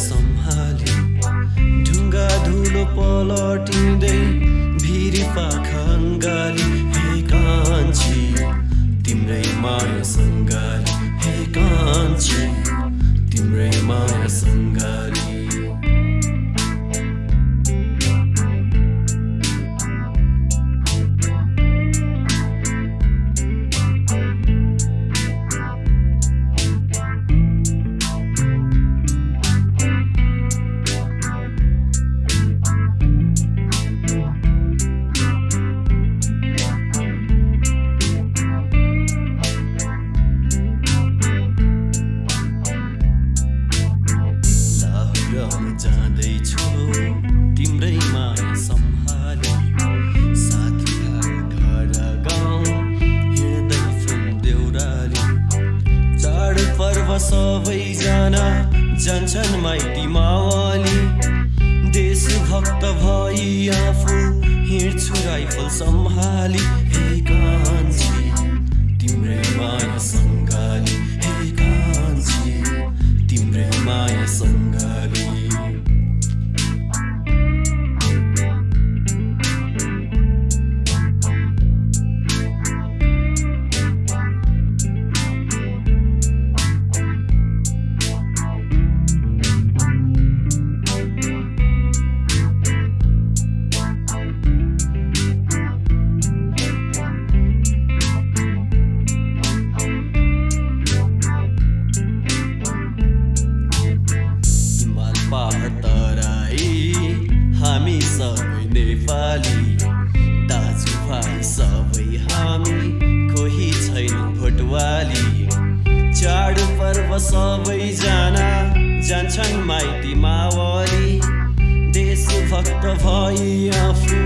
सम्हाली। ढुङ्गा धुलो पलटिँदै भिरी पाखन जाँदैछु। तिम्रै माया सम्हाली साथीका घर गाउँ हिँड्दै फ्रम देउराली। चाड पर्व सबैजना जान्छन् माइती मावाली। नेपाली दाजुभाइ सबै हामी कोही छैन भोटवाली। चाड पर्व सबैजना जान्छन् माइती मावली। देशभक्त भई आफू